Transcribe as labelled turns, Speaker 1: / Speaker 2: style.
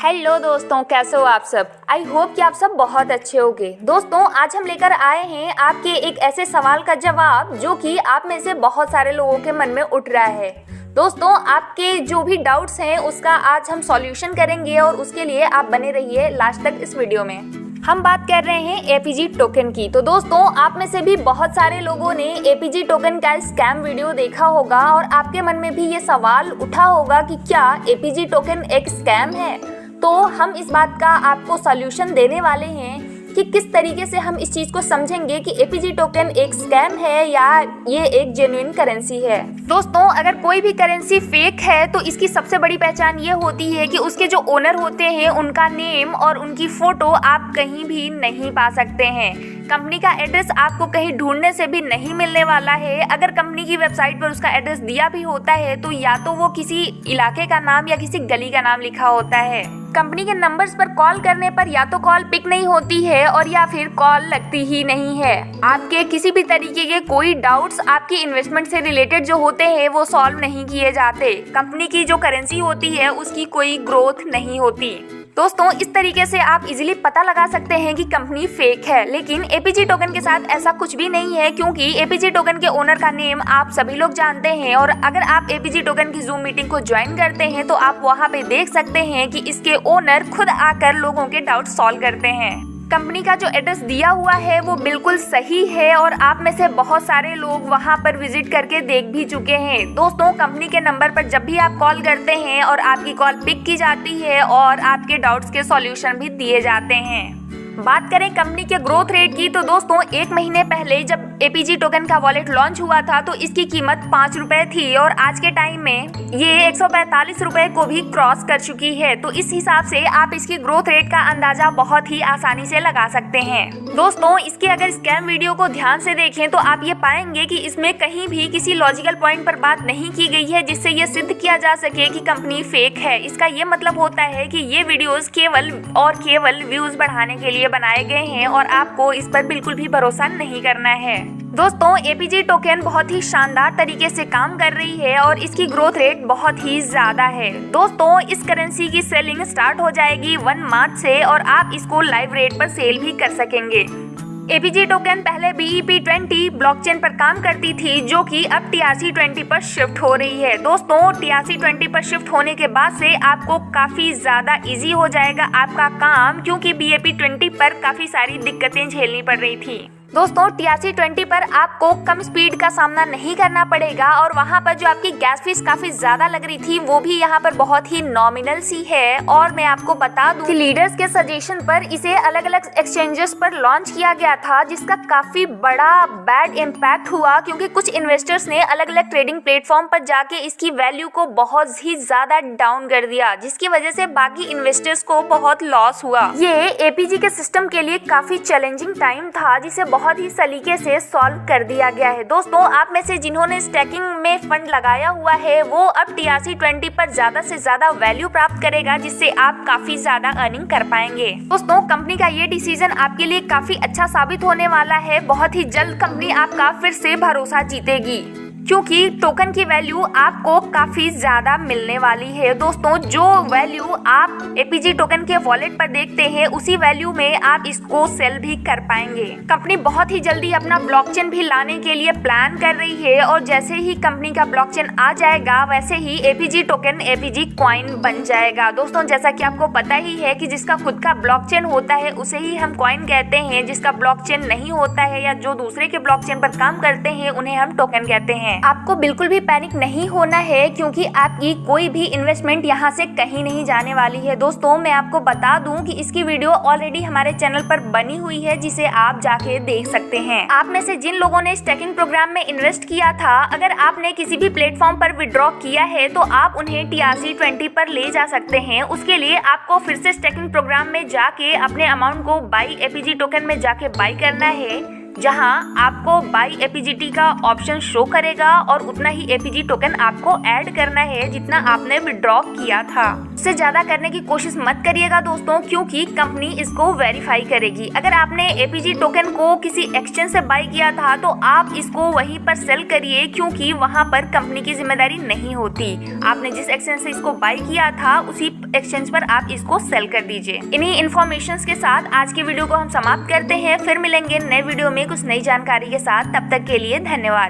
Speaker 1: Hello दोस्तों, कैसे हो आप सब? आई होप कि आप सब बहुत अच्छे होंगे। दोस्तों, आज हम लेकर आए हैं आपके एक ऐसे सवाल का जवाब जो कि आप में से बहुत सारे लोगों के मन में उठ रहा है। दोस्तों, आपके जो भी डाउट्स हैं, उसका आज हम सॉल्यूशन करेंगे और उसके लिए आप बने रहिए लास्ट तक इस वीडियो में। हम बात कर रहे हैं एपीजी टोकन की। तो दोस्तों, आप में से भी बहुत सारे लोगों ने एपीजी टोकन का स्कैम वीडियो देखा होगा और आपके मन में भी ये सवाल उठा होगा कि क्या एपीजी टोकन एक स्कैम है? तो हम इस बात का आपको सोल्यूशन देने वाले हैं कि किस तरीके से हम इस चीज़ को समझेंगे कि एपीजी टोकन एक स्कैम है या ये एक जेन्यून करेंसी है। दोस्तों, अगर कोई भी करेंसी फेक है तो इसकी सबसे बड़ी पहचान ये होती है कि उसके जो ओनर होते हैं, उनका नेम और उनकी फ़ोटो आप कहीं भी नहीं पा सकते हैं। कंपनी का एड्रेस आपको कहीं ढूँढने से भी नहीं मिलने वाला है। अगर कंपनी की वेबसाइट पर उसका एड्रेस दिया भी होता है तो या तो वो किसी इलाके का नाम या किसी गली का नाम लिखा होता है। कंपनी के नंबर्स पर कॉल करने पर या तो कॉल पिक नहीं होती है और या फिर कॉल लगती ही नहीं है। आपके किसी भी तरीके के कोई डाउट्स आपकी इन्वेस्टमेंट से रिलेटेड जो होते हैं, वो सॉल्व नहीं किए जाते। कंपनी की जो करेंसी होती है, उसकी कोई ग्रोथ नहीं होती। दोस्तों, इस तरीके से आप इजीली पता लगा सकते हैं कि कंपनी फेक है, लेकिन एपीजी टोकन के साथ ऐसा कुछ भी नहीं है क्योंकि एपीजी टोकन के ओनर का नेम आप सभी लोग जानते हैं और अगर आप एपीजी टोकन की जूम मीटिंग को ज्वाइन करते हैं तो आप वहाँ पे देख सकते हैं कि इसके ओनर खुद आकर लोगों के डाउट सॉल्व करते हैं। कंपनी का जो एड्रेस दिया हुआ है, वो बिल्कुल सही है और आप में से बहुत सारे लोग वहाँ पर विज़िट करके देख भी चुके हैं। दोस्तों कंपनी के नंबर पर जब भी आप कॉल करते हैं और आपकी कॉल पिक की जाती है और आपके डाउट्स के सॉल्यूशन भी दिए जाते हैं। बात करें कंपनी के ग्रोथ रेट की तो दोस्तों, एक महीने पहले जब एपीजी टोकन का वॉलेट लॉन्च हुआ था तो इसकी कीमत पाँच रुपए थी और आज के टाइम में ये एक सौ को भी क्रॉस कर चुकी है। तो इस हिसाब से आप इसकी ग्रोथ रेट का अंदाज़ा बहुत ही आसानी से लगा सकते हैं। दोस्तों, इसके अगर स्कैम वीडियो को ध्यान से देखें तो आप ये पाएँगे कि इसमें कहीं भी किसी लॉजिकल पॉइंट पर बात नहीं की गई है, जिससे ये सिद्ध किया जा सके कि कंपनी फेक है। इसका ये मतलब होता है कि ये वीडियोस केवल और केवल व्यूज़ बढ़ाने के लिए बनाए गए हैं और आपको इस पर बिल्कुल भी भरोसा नहीं करना है। दोस्तों एपीजी टोकन बहुत ही शानदार तरीके से काम कर रही है और इसकी ग्रोथ रेट बहुत ही ज़्यादा है। दोस्तों, इस करेंसी की सेलिंग स्टार्ट हो जाएगी वन मार्च से और आप इसको लाइव रेट पर सेल भी कर सकेंगे। एपीजी टोकन पहले बीईपी ट्वेंटी ब्लॉकचेन पर काम करती थी, जो कि अब टीआरसी ट्वेंटी पर शिफ्ट हो रही है। दोस्तों टीआरसी ट्वेंटी पर शिफ्ट होने के बाद से आपको काफ़ी ज़्यादा इजी हो जाएगा आपका काम, क्योंकि बीएपी ट्वेंटी पर काफ़ी सारी दिक्कतें झेलनी पड़ रही थी। दोस्तों टीआरसी ट्वेंटी पर आपको कम स्पीड का सामना नहीं करना पड़ेगा और वहाँ पर जो आपकी गैस फ़ीस काफ़ी ज़्यादा लग रही थी, वो भी यहाँ पर बहुत ही नॉमिनल सी है। और मैं आपको बता दूँ कि लीडर्स के सजेशन पर इसे अलग अलग एक्सचेंजेस पर लॉन्च किया गया था, जिसका काफ़ी बड़ा बैड इम्पैक्ट हुआ, क्योंकि कुछ इन्वेस्टर्स ने अलग अलग ट्रेडिंग प्लेटफॉर्म पर जाके इसकी वैल्यू को बहुत ही ज़्यादा डाउन कर दिया, जिसकी वजह से बाकी इन्वेस्टर्स को बहुत लॉस हुआ। ये एपीजी के सिस्टम के लिए काफ़ी चैलेंजिंग टाइम था, जिसे बहुत ही सलीके से सॉल्व कर दिया गया है। दोस्तों, आप में से जिन्होंने स्टैकिंग में फंड लगाया हुआ है, वो अब टीआरसी ट्वेंटी पर ज़्यादा से ज़्यादा वैल्यू प्राप्त करेगा, जिससे आप काफ़ी ज़्यादा अर्निंग कर पाएँगे। दोस्तों कंपनी का ये डिसीज़न आपके लिए काफ़ी अच्छा साबित होने वाला है। बहुत ही जल्द कंपनी आपका फिर से भरोसा जीतेगी। क्योंकि टोकन की वैल्यू आपको काफ़ी ज़्यादा मिलने वाली है। दोस्तों, जो वैल्यू आप एपीजी टोकन के वॉलेट पर देखते हैं, उसी वैल्यू में आप इसको सेल भी कर पाएँगे। कंपनी बहुत ही जल्दी अपना ब्लॉकचेन भी लाने के लिए प्लान कर रही है और जैसे ही कंपनी का ब्लॉकचेन आ जाएगा, वैसे ही एपीजी टोकन एपीजी क्वाइन बन जाएगा। दोस्तों, जैसा की आपको पता ही है की जिसका खुद का ब्लॉकचेन होता है, उसे ही हम क्वाइन कहते हैं। जिसका ब्लॉकचेन नहीं होता है या जो दूसरे के ब्लॉकचेन पर काम करते हैं, उन्हें हम टोकन कहते हैं। आपको बिल्कुल भी पैनिक नहीं होना है क्योंकि आपकी कोई भी इन्वेस्टमेंट यहाँ से कहीं नहीं जाने वाली है। दोस्तों, मैं आपको बता दूँ कि इसकी वीडियो ऑलरेडी हमारे चैनल पर बनी हुई है, जिसे आप जाके देख सकते हैं। आप में से जिन लोगों ने स्टेकिंग प्रोग्राम में इन्वेस्ट किया था, अगर आपने किसी भी प्लेटफॉर्म पर विड्रॉ किया है तो आप उन्हें टीआरसी ट्वेंटी पर ले जा सकते हैं। उसके लिए आपको फिर से स्टेकिंग प्रोग्राम में जाके अपने अमाउंट को बाई एपीजी टोकन में जाके बाई करना है। जहाँ आपको बाई एपीजीटी का ऑप्शन शो करेगा और उतना ही एपीजी टोकन आपको ऐड करना है जितना आपने विड्रॉ किया था। उससे ज़्यादा करने की कोशिश मत करिएगा दोस्तों, क्योंकि कंपनी इसको वेरीफाई करेगी। अगर आपने एपीजी टोकन को किसी एक्सचेंज से बाई किया था तो आप इसको वहीं पर सेल करिए, क्योंकि वहाँ पर कंपनी की ज़िम्मेदारी नहीं होती। आपने जिस एक्सचेंज से इसको बाई किया था, उसी एक्सचेंज पर आप इसको सेल कर दीजिए। इन्हीं इन्फॉर्मेशन के साथ आज की वीडियो को हम समाप्त करते हैं। फिर मिलेंगे नए वीडियो में। कुछ नई जानकारी के साथ तब तक के लिए धन्यवाद।